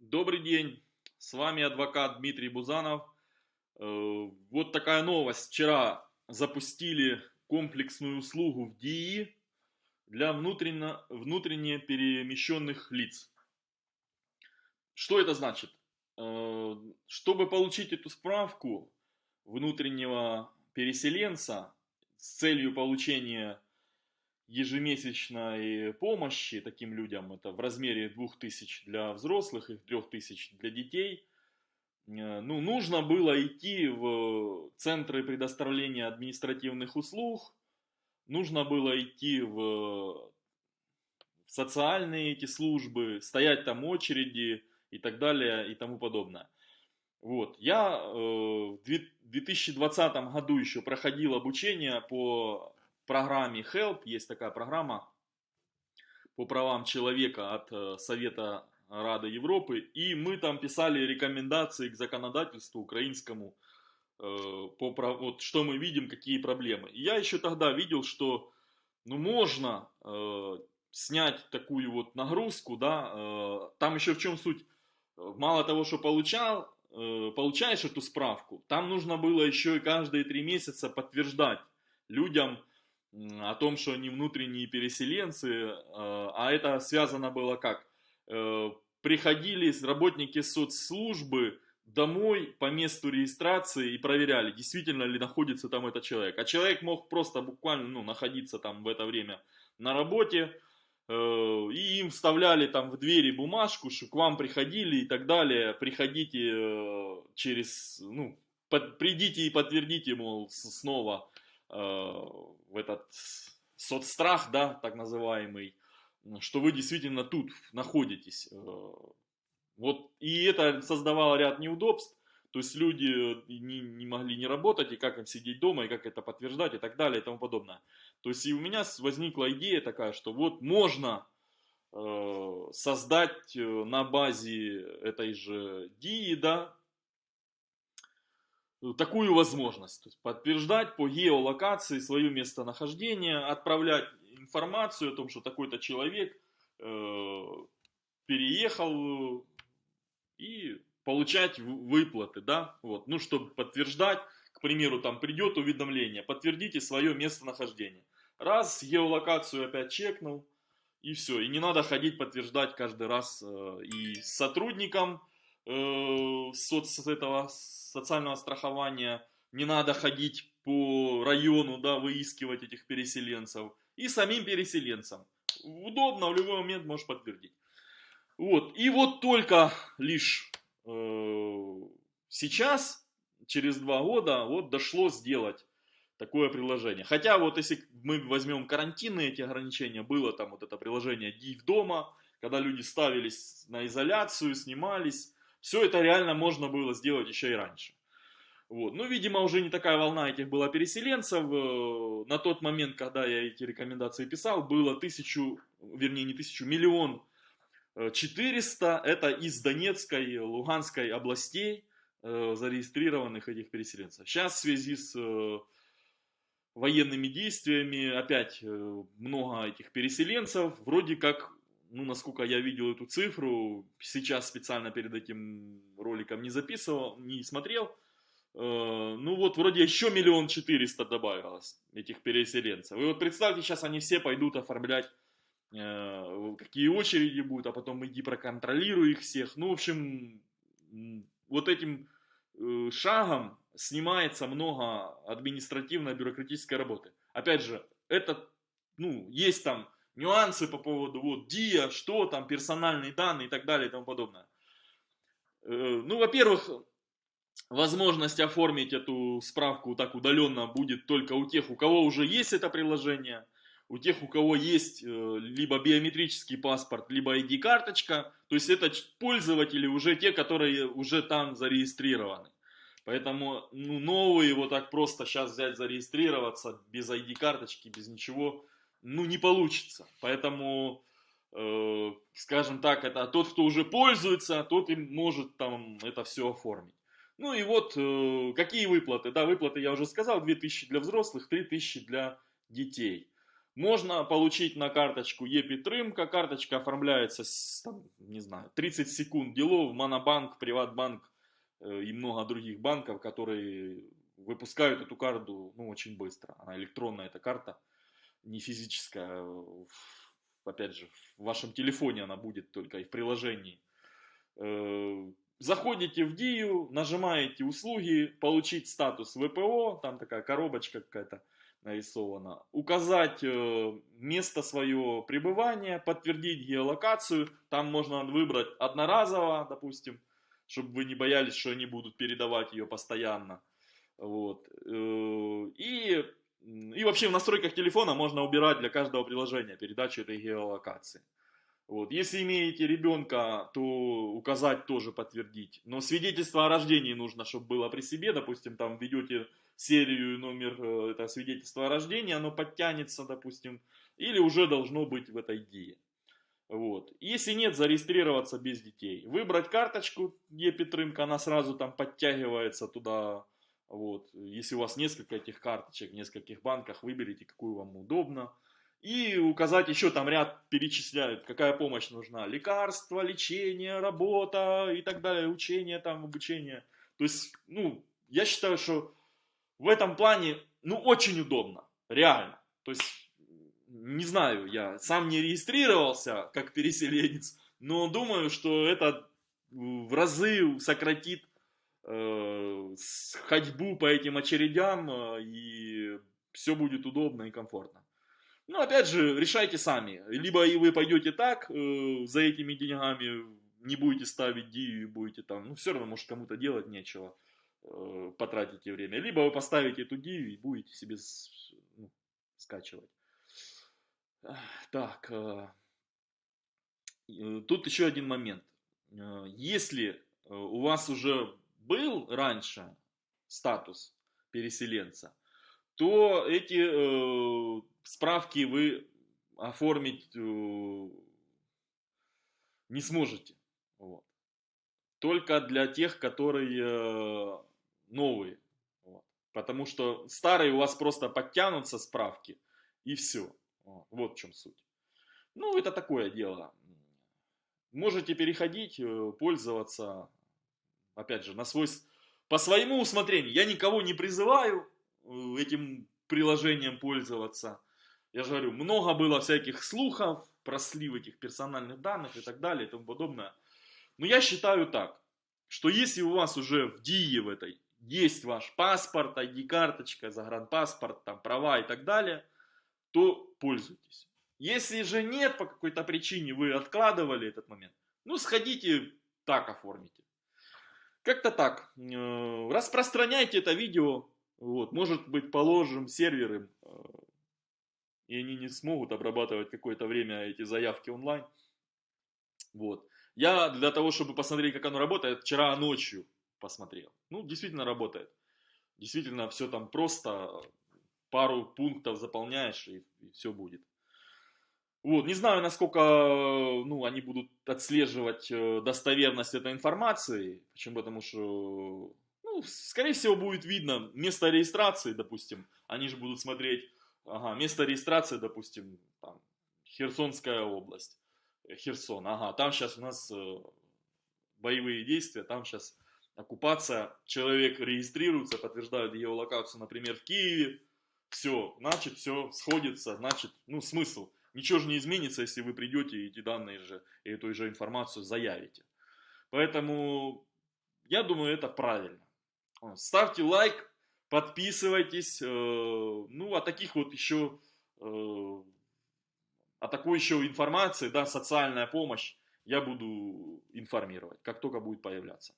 Добрый день, с вами адвокат Дмитрий Бузанов. Э, вот такая новость. Вчера запустили комплексную услугу в ДИИ для внутренне, внутренне перемещенных лиц. Что это значит? Э, чтобы получить эту справку внутреннего переселенца с целью получения ежемесячной помощи таким людям, это в размере 2000 для взрослых и 3000 для детей, э, ну, нужно было идти в центры предоставления административных услуг, нужно было идти в социальные эти службы, стоять там очереди и так далее и тому подобное. Вот. Я э, в 2020 году еще проходил обучение по программе HELP, есть такая программа по правам человека от э, Совета Рады Европы, и мы там писали рекомендации к законодательству украинскому, э, по, вот, что мы видим, какие проблемы. И я еще тогда видел, что ну, можно э, снять такую вот нагрузку, да, э, там еще в чем суть, мало того, что получал, э, получаешь эту справку, там нужно было еще и каждые три месяца подтверждать людям, о том, что они внутренние переселенцы, э, а это связано было как? Э, приходили работники соцслужбы домой по месту регистрации и проверяли, действительно ли находится там этот человек. А человек мог просто буквально ну, находиться там в это время на работе, э, и им вставляли там в двери бумажку, что к вам приходили и так далее, приходите через, ну, под, придите и подтвердите, мол, снова Э, в этот соцстрах, да, так называемый, что вы действительно тут находитесь. Э, вот, и это создавало ряд неудобств, то есть люди не, не могли не работать, и как им сидеть дома, и как это подтверждать, и так далее, и тому подобное. То есть и у меня возникла идея такая, что вот можно э, создать э, на базе этой же ДИИ, да, Э, такую возможность. То есть подтверждать по геолокации свое местонахождение, отправлять информацию о том, что такой-то человек э, переехал и получать выплаты, да, вот, ну, чтобы подтверждать, к примеру, там придет уведомление, подтвердите свое местонахождение. Раз, геолокацию опять чекнул, и все, и не надо ходить подтверждать каждый раз э, и сотрудникам э, соц этого социального страхования, не надо ходить по району, да, выискивать этих переселенцев. И самим переселенцам. Удобно, в любой момент можешь подтвердить. Вот. И вот только лишь э, сейчас, через два года, вот дошло сделать такое приложение. Хотя вот если мы возьмем карантинные эти ограничения, было там вот это приложение DIV дома, когда люди ставились на изоляцию, снимались, все это реально можно было сделать еще и раньше. Вот. Ну, видимо, уже не такая волна этих была переселенцев. Э, на тот момент, когда я эти рекомендации писал, было тысячу, вернее, не тысячу, миллион э, четыреста. Это из Донецкой, Луганской областей э, зарегистрированных этих переселенцев. Сейчас в связи с военными действиями опять много этих переселенцев. Вроде как ну, насколько я видел эту цифру, сейчас специально перед этим роликом не записывал, не смотрел, э, ну вот вроде еще миллион четыреста добавилось этих переселенцев. И вот представьте, сейчас они все пойдут оформлять, э, какие очереди будут, а потом иди проконтролируй их всех. Ну, в общем, вот этим э, шагом снимается много административной бюрократической работы. Опять же, это, ну, есть там нюансы по поводу вот ДИА, что там, персональные данные и так далее и тому подобное. Э, ну, во-первых, возможность оформить эту справку так удаленно будет только у тех, у кого уже есть это приложение, у тех, у кого есть э, либо биометрический паспорт, либо ID-карточка, то есть это пользователи уже те, которые уже там зарегистрированы. Поэтому ну, новые вот так просто сейчас взять зарегистрироваться без ID-карточки, без ничего – ну, не получится. Поэтому, э, скажем так, это тот, кто уже пользуется, тот и может там это все оформить. Ну и вот, э, какие выплаты? Да, выплаты я уже сказал, 2000 для взрослых, 3000 для детей. Можно получить на карточку ЕПИТРЫМКа, карточка оформляется, с, там, не знаю, 30 секунд делов, Монобанк, Приватбанк э, и много других банков, которые выпускают эту карту ну, очень быстро. Она электронная, эта карта, не физическая. Опять же, в вашем телефоне она будет только и в приложении. Э, заходите в Дию, нажимаете услуги, получить статус ВПО, там такая коробочка какая-то нарисована, указать э, место свое пребывания, подтвердить геолокацию, там можно выбрать одноразово, допустим, чтобы вы не боялись, что они будут передавать ее постоянно. Вот. Э, и, и вообще в настройках телефона можно убирать для каждого приложения передачу этой геолокации. Вот. Если имеете ребенка, то указать тоже подтвердить. Но свидетельство о рождении нужно, чтобы было при себе. Допустим, там ведете серию номер э, это свидетельство о рождении, оно подтянется, допустим. Или уже должно быть в этой ДИе. Вот. Если нет, зарегистрироваться без детей. Выбрать карточку Епитрымка, она сразу там подтягивается туда. Вот. Если у вас несколько этих карточек в нескольких банках, выберите, какую вам удобно. И указать еще там ряд перечисляют, какая помощь нужна. Лекарства, лечение, работа и так далее, учение там, обучение. То есть, ну, я считаю, что в этом плане, ну, очень удобно, реально. То есть, не знаю, я сам не регистрировался как переселенец, но думаю, что это в разы сократит ходьбу по этим очередям, э, и все будет удобно и комфортно. Ну, опять же, решайте сами. Либо и вы пойдете так, э, за этими деньгами, не будете ставить дию и будете там, ну, все равно, может, кому-то делать нечего, э, потратите время. Либо вы поставите эту дию и будете себе ну, скачивать. Так, э, э, тут еще один момент. Э, если э, у вас уже был раньше статус переселенца, то эти э, справки вы оформить э, не сможете. Вот. Только для тех, которые э, новые. Вот. Потому что старые у вас просто подтянутся справки и все. Вот в чем суть. Ну, это такое дело. Можете переходить, э, пользоваться, опять же, на свой, по своему усмотрению. Я никого не призываю этим приложением пользоваться. Я же говорю, много было всяких слухов про слив этих персональных данных и так далее и тому подобное. Но я считаю так, что если у вас уже в ДИЕ в этой есть ваш паспорт, ID-карточка, загранпаспорт, там права и так далее, то пользуйтесь. Если же нет по какой-то причине, вы откладывали этот момент, ну сходите так оформите. Как-то так. Э, распространяйте это видео вот, может быть, положим серверы, э, и они не смогут обрабатывать какое-то время эти заявки онлайн. Вот. Я для того, чтобы посмотреть, как оно работает, вчера ночью посмотрел. Ну, действительно работает. Действительно, все там просто, пару пунктов заполняешь, и, и все будет. Вот, не знаю, насколько ну, они будут отслеживать э, достоверность этой информации. Почему? Потому что ну, скорее всего, будет видно место регистрации, допустим. Они же будут смотреть, ага, место регистрации, допустим, там, Херсонская область. Херсон, ага, там сейчас у нас э, боевые действия, там сейчас оккупация, человек регистрируется, подтверждает геолокацию, например, в Киеве, все, значит, все сходится, значит, ну, смысл. Ничего же не изменится, если вы придете и эти данные же, и эту же информацию заявите. Поэтому, я думаю, это правильно. Ставьте лайк, подписывайтесь. Э, ну, о таких вот еще, э, о такой еще информации, да, социальная помощь я буду информировать, как только будет появляться.